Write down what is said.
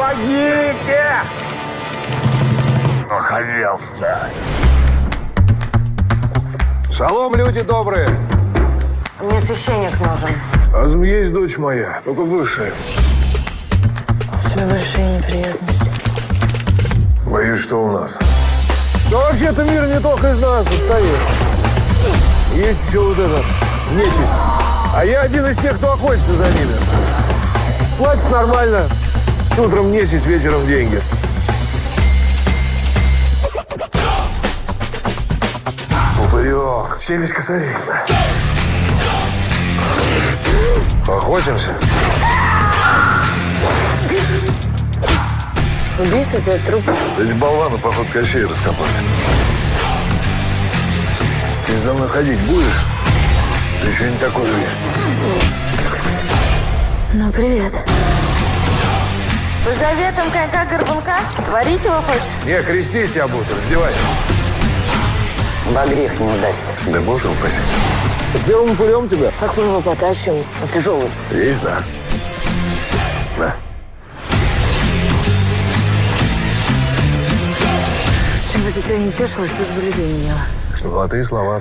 Помогите! Охренелся. Шалом, люди добрые. Мне священник нужен. Азм есть дочь моя, только высшая. У тебя большие неприятности. Боюсь, что у нас. Да вообще-то мир не только из нас состоит. Есть еще вот это, нечисть. А я один из тех, кто охотится за ними. Платит нормально. Утром нечисть, вечером деньги. Упырек. Челюсть косарей. Охотимся? Убийство, пять трупов. Эти болваны, поход Кощей раскопали. Ты за мной ходить будешь? Ты еще не такой весь. Ну, привет. По заветам конька-горбунка творить его хочешь? Не, крестить тебя буду, раздевайся. Во грех не удастся. Да боже упаси. С первым пулем тебя? Как мы его потащим? Он тяжелый. Есть, да. На. Чем бы тебя не тешилась, лишь бы людей не ела. Золотые слова.